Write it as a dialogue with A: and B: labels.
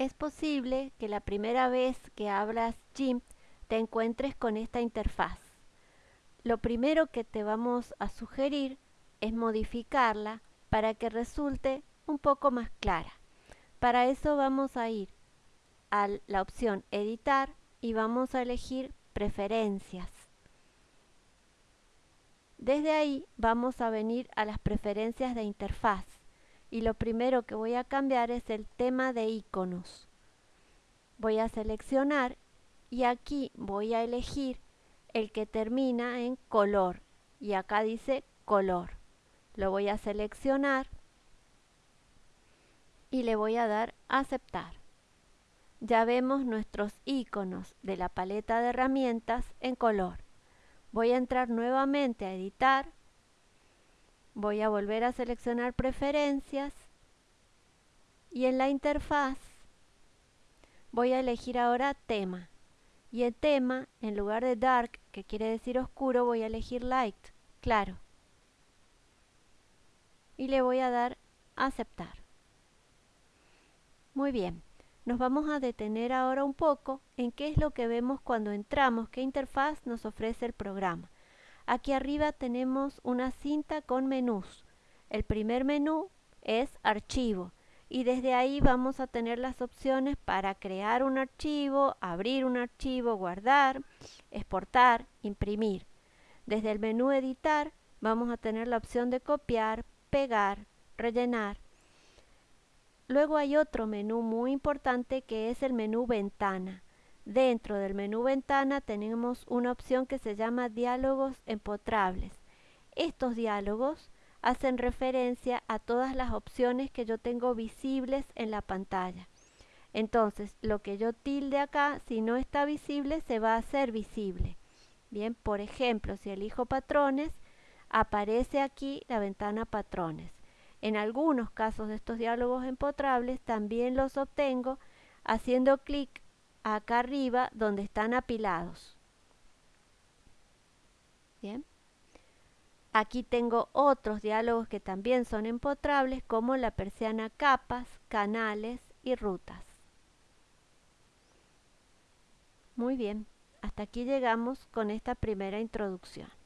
A: Es posible que la primera vez que abras GIMP te encuentres con esta interfaz. Lo primero que te vamos a sugerir es modificarla para que resulte un poco más clara. Para eso vamos a ir a la opción editar y vamos a elegir preferencias. Desde ahí vamos a venir a las preferencias de interfaz y lo primero que voy a cambiar es el tema de iconos. Voy a seleccionar y aquí voy a elegir el que termina en color y acá dice color. Lo voy a seleccionar y le voy a dar aceptar. Ya vemos nuestros iconos de la paleta de herramientas en color. Voy a entrar nuevamente a editar Voy a volver a seleccionar preferencias. Y en la interfaz voy a elegir ahora tema. Y el tema en lugar de dark que quiere decir oscuro voy a elegir light claro. Y le voy a dar aceptar. Muy bien nos vamos a detener ahora un poco en qué es lo que vemos cuando entramos, qué interfaz nos ofrece el programa. Aquí arriba tenemos una cinta con menús. El primer menú es archivo y desde ahí vamos a tener las opciones para crear un archivo, abrir un archivo, guardar, exportar, imprimir. Desde el menú editar vamos a tener la opción de copiar, pegar, rellenar. Luego hay otro menú muy importante que es el menú ventana. Dentro del menú ventana tenemos una opción que se llama diálogos empotrables. Estos diálogos hacen referencia a todas las opciones que yo tengo visibles en la pantalla. Entonces, lo que yo tilde acá, si no está visible, se va a hacer visible. Bien, por ejemplo, si elijo patrones, aparece aquí la ventana patrones. En algunos casos de estos diálogos empotrables también los obtengo haciendo clic acá arriba donde están apilados. Bien. Aquí tengo otros diálogos que también son empotrables como la persiana capas, canales y rutas. Muy bien, hasta aquí llegamos con esta primera introducción.